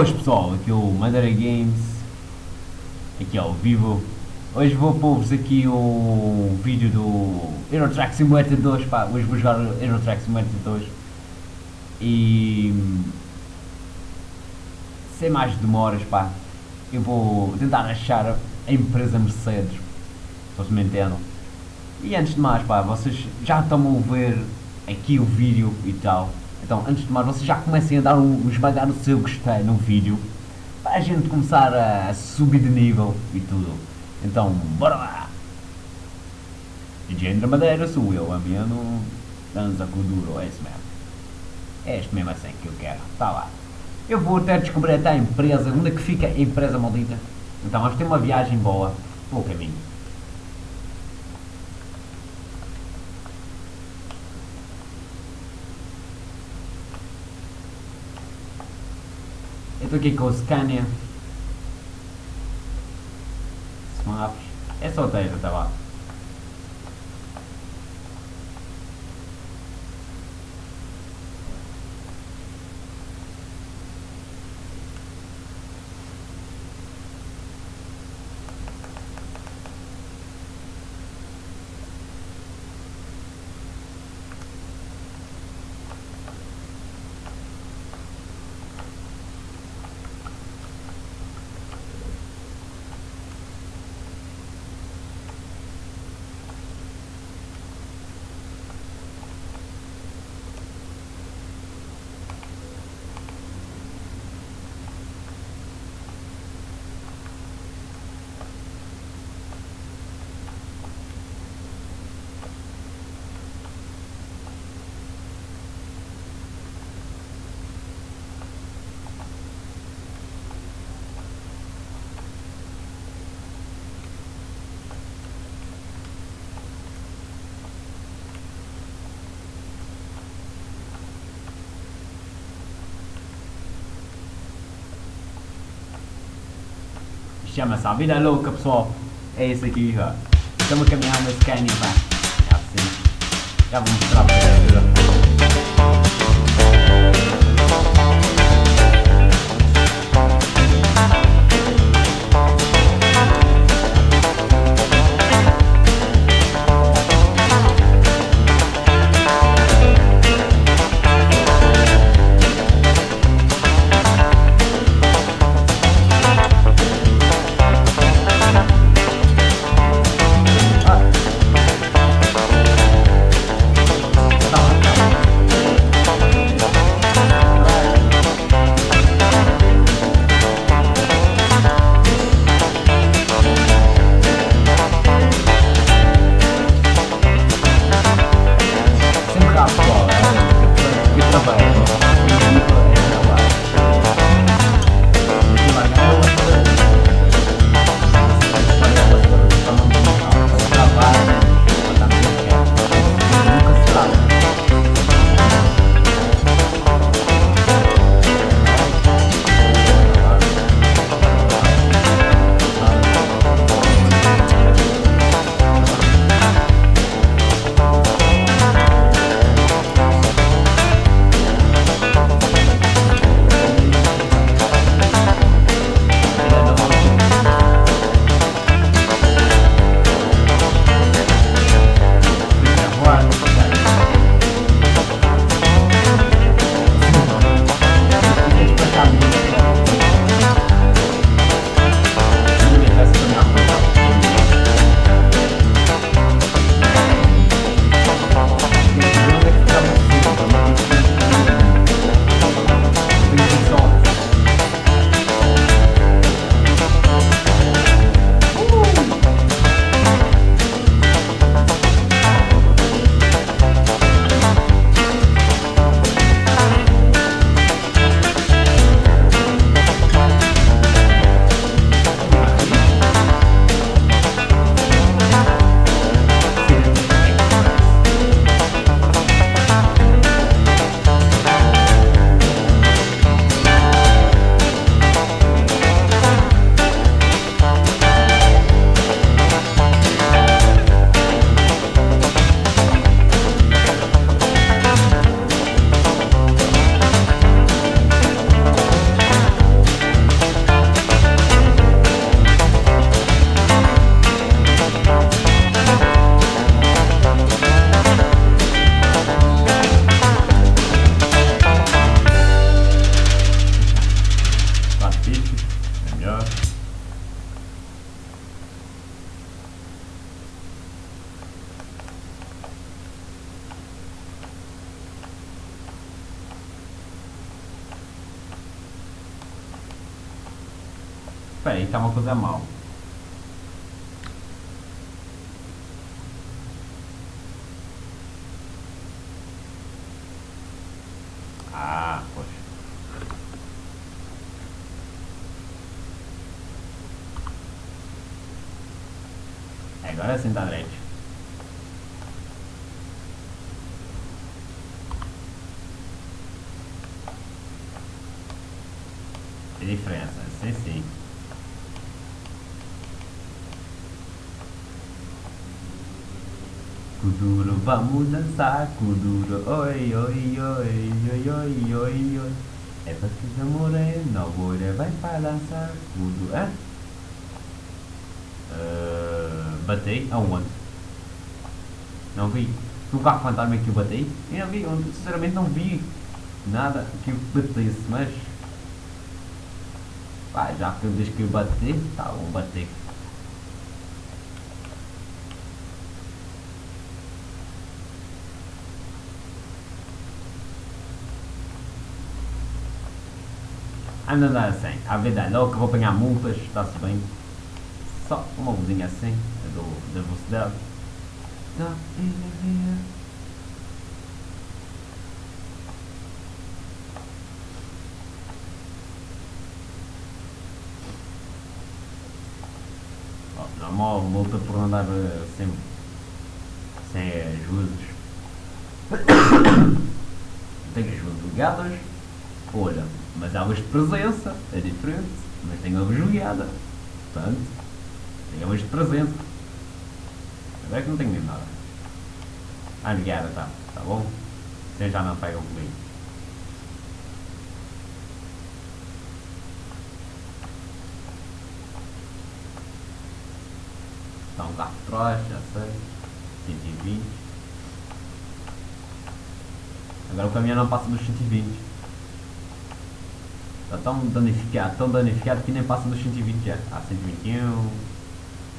Boas pessoal, aqui é o Madeira Games, aqui ao vivo. Hoje vou pôr-vos aqui o vídeo do Euro Track Simulator 2, pá, hoje vou jogar Euro Track Simulator 2 e sem mais demoras, pá, eu vou tentar achar a empresa Mercedes, se vocês me entendam. E antes de mais, pá, vocês já estão a ver aqui o vídeo e tal, então, antes de mais, vocês já comecem a dar um, esmagar no seu gostei no vídeo, para a gente começar a subir de nível e tudo. Então, bora lá! DJ André Madeira sou eu, ameno, dança com duro, é isso mesmo. É este mesmo assim que eu quero, tá lá. Eu vou até descobrir até a empresa, onde é que fica a empresa maldita. Então, vamos ter uma viagem boa pelo caminho. Eu estou aqui com o Scania. Smaps. É só texto, tá lá. Chama-se a vida louca, pessoal. É esse aqui, ó. Estamos a caminhar Espera aí, está uma coisa mal. Ah, pois. Agora sim está direito. Diferença, sim sim. Kuduro, vamos dançar, Kuduro, oi, oi, oi, oi, oi, oi, oi. É que morena, agora vai para dançar, Kuduro, hã? Uh, batei? Aonde? Não vi. No carro fantasma que eu batei? Eu não vi, sinceramente não vi nada que eu batesse, mas... Pá, já que eu disse que eu bati, tá bom, bater. Anda andar assim, a verdade, logo que vou apanhar multas, está-se bem. Só uma luzinha assim, do, da velocidade. Tá, oh, normal, multa por andar eh, sem, sem as luzes. Tenho as luzes ligadas, olha, mas há de presença, é diferente, mas tem a luz ligada. Portanto, tem a luz de presença. Agora é que não tenho mesmo nada. Ah, ligada, tá, tá bom? Vocês já não pegam comigo. Está um carro de trás, já sei. 120. Agora o caminhão não passa dos 120. Está tão danificado, tão danificado que nem passa dos 120 já. Ah, 121,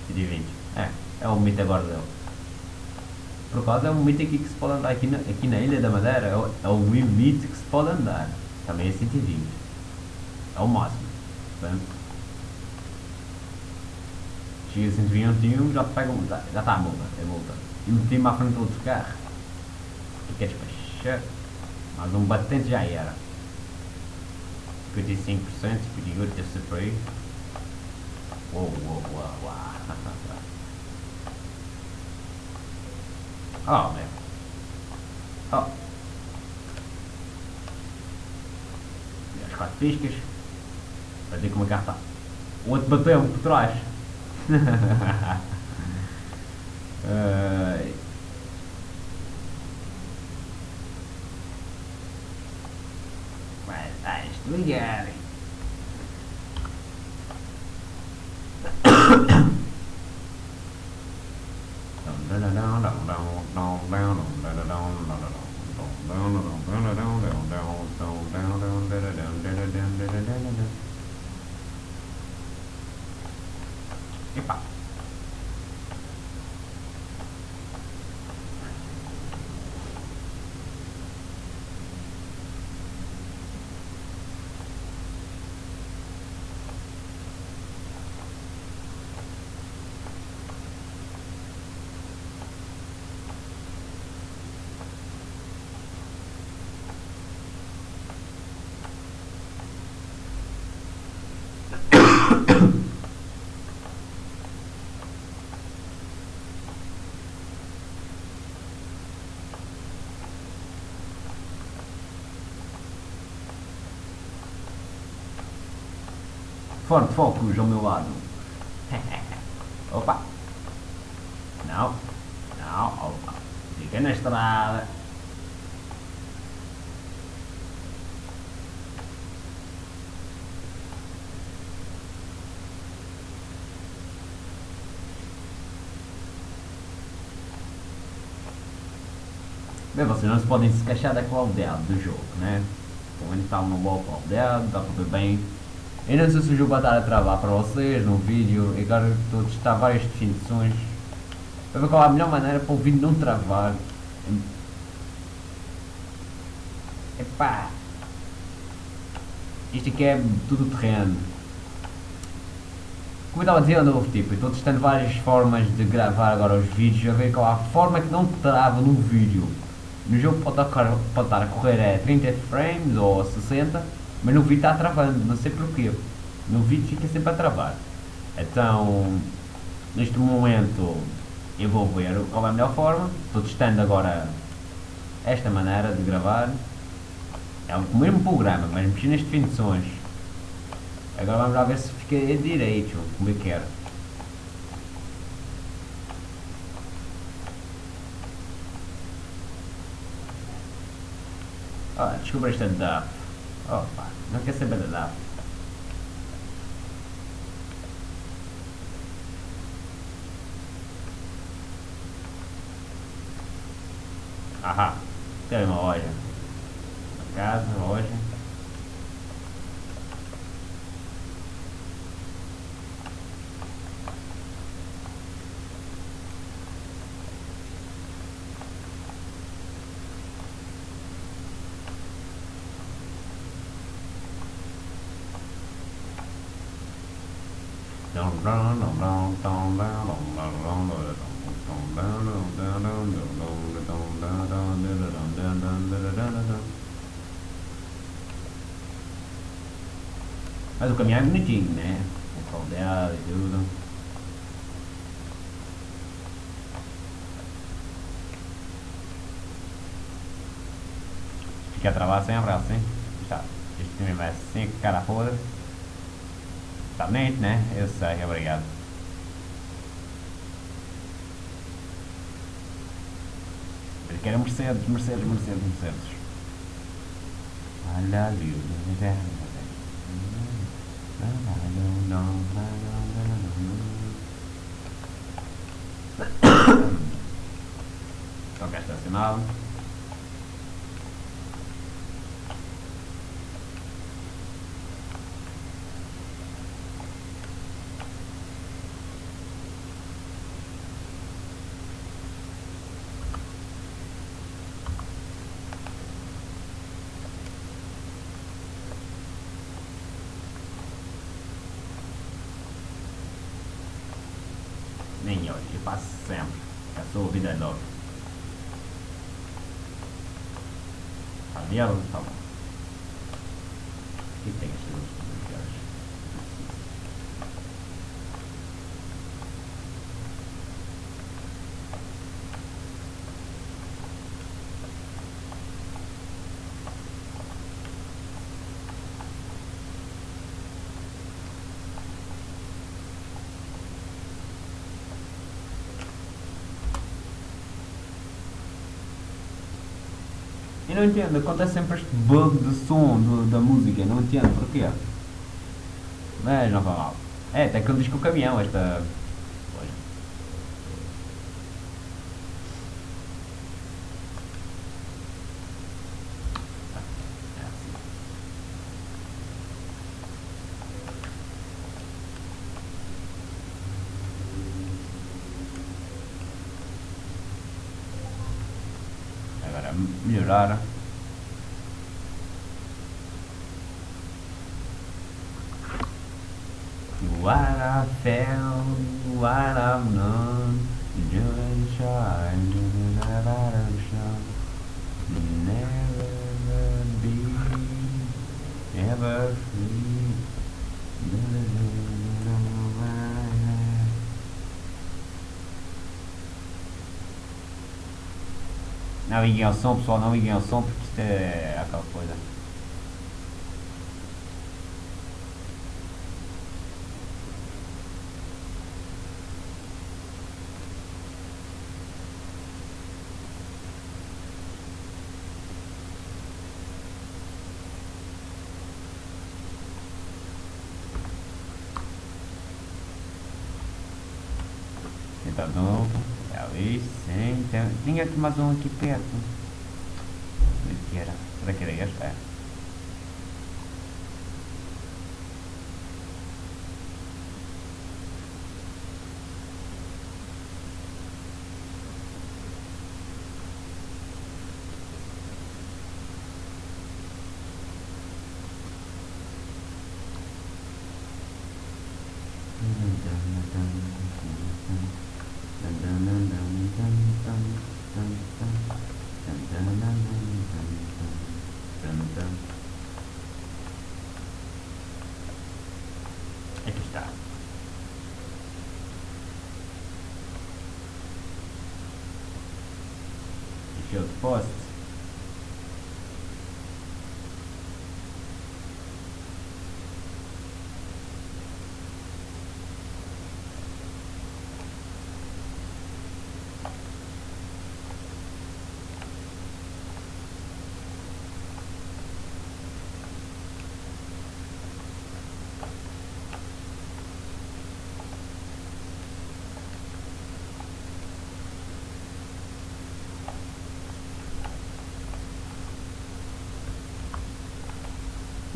120. É, é o limite agora dele. Por causa é o limite aqui que se pode andar aqui na, aqui na Ilha da Madeira. É o, é o limite que se pode andar. Também é 120. É o máximo. Portanto, chega a 121, já pega já, já está a multa. É multa. E meti-me à frente do outro carro. Tu queres despachar? Mas um batente já era. 55%, pretty good just to pray. Whoa, whoa, whoa, wow. oh, man. Oh. E as quatro piscas. Para ver como é que está. O outro bateu por trás. uh, lưới gà này. Đó là đó đồng đầu đầu đau đồng Ford Focus ao meu lado. Opa! Não, não, opa. Fica na estrada. Bem, vocês não podem se queixar da qualidade do jogo, né? Como ele está uma boa qualidade, para ver bem eu não sei se o jogo vai estar a travar para vocês no vídeo, e agora estou a testar várias definições para ver qual é a melhor maneira para o vídeo não travar. Epá! Isto aqui é tudo terreno. como eu estava dizendo, tipo, estou testando várias formas de gravar agora os vídeos, a ver qual a forma que não trava no vídeo. No jogo pode estar, pode estar a correr a 30 frames ou 60, mas no vídeo está travando, não sei porquê. No vídeo fica sempre a travar. Então, neste momento, eu vou ver qual é a melhor forma. Estou testando agora esta maneira de gravar. É o mesmo programa, mas mexi nas definições. Agora vamos lá ver se fica direito, como eu quero. Ah, desculpa esta. Opa, não quer saber da DAF. Ahá, tem uma loja. Uma casa, loja. Mas o caminhão é bonitinho, né? O caldeado e tudo. Fica a travar sempre assim. Já. Este time vai assim, cara podre. Está bonito, né? Eu sei, obrigado. Eu quero Mercedes, Mercedes, Mercedes, Mercedes. I love you. Ok, estacionado. Olho, eu passo sempre. A sua vida é louca. Avião, tá bom. O que tem esta luz de viagem? Eu não entendo, acontece sempre este bug de som do- da música, não entendo porquê. Mas não mal. É, até que ele diz que o caminhão, esta. a what I found what I've known enjoy the shine to the bottom shine never be ever free Não liguem ao som, pessoal, não liguem ao som porque isto é aquela coisa. Tenta novo. Ali, sim. Tem, tinha aqui mais um aqui perto. Onde que era? Será que era este? É. Hum. Aqui está. Field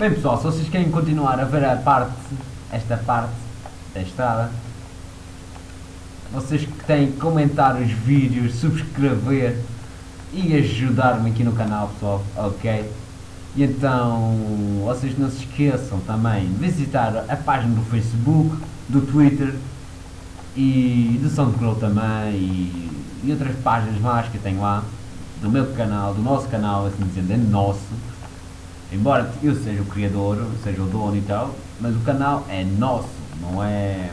Bem pessoal, se vocês querem continuar a ver a parte, esta parte da estrada, vocês que têm que comentar os vídeos, subscrever e ajudar-me aqui no canal pessoal, ok? E então, vocês não se esqueçam também de visitar a página do Facebook, do Twitter e do SoundCloud também e, e outras páginas mais que eu tenho lá, do meu canal, do nosso canal, assim dizendo, é nosso Embora eu seja o criador, seja o dono e tal, mas o canal é nosso, não é,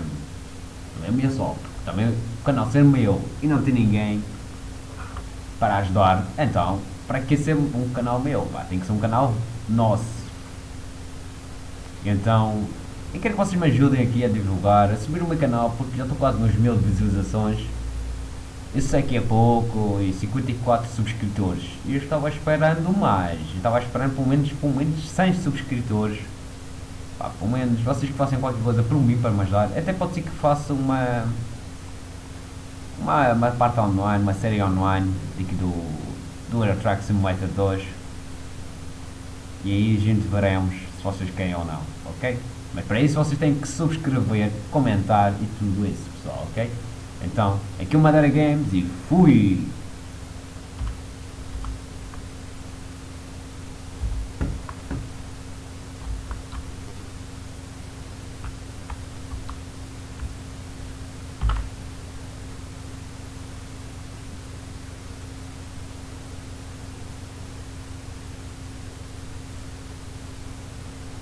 não é meu só. Também o canal ser meu e não ter ninguém para ajudar, então, para que ser um canal meu? Pá, tem que ser um canal nosso. Então, eu quero que vocês me ajudem aqui a divulgar, a subir o meu canal, porque já estou quase nos mil visualizações. Sei que é pouco e 54 subscritores. E eu estava esperando mais. Eu estava esperando pelo menos, pelo menos 100 subscritores. Pá, pelo menos vocês que façam qualquer coisa por mim para me ajudar. Até pode ser que faça uma. Uma, uma parte online, uma série online aqui do, do Euro Truck Simulator 2. E aí a gente veremos se vocês querem ou não, ok? Mas para isso vocês têm que subscrever, comentar e tudo isso, pessoal, ok? Então, aqui o Madeira Games e fui!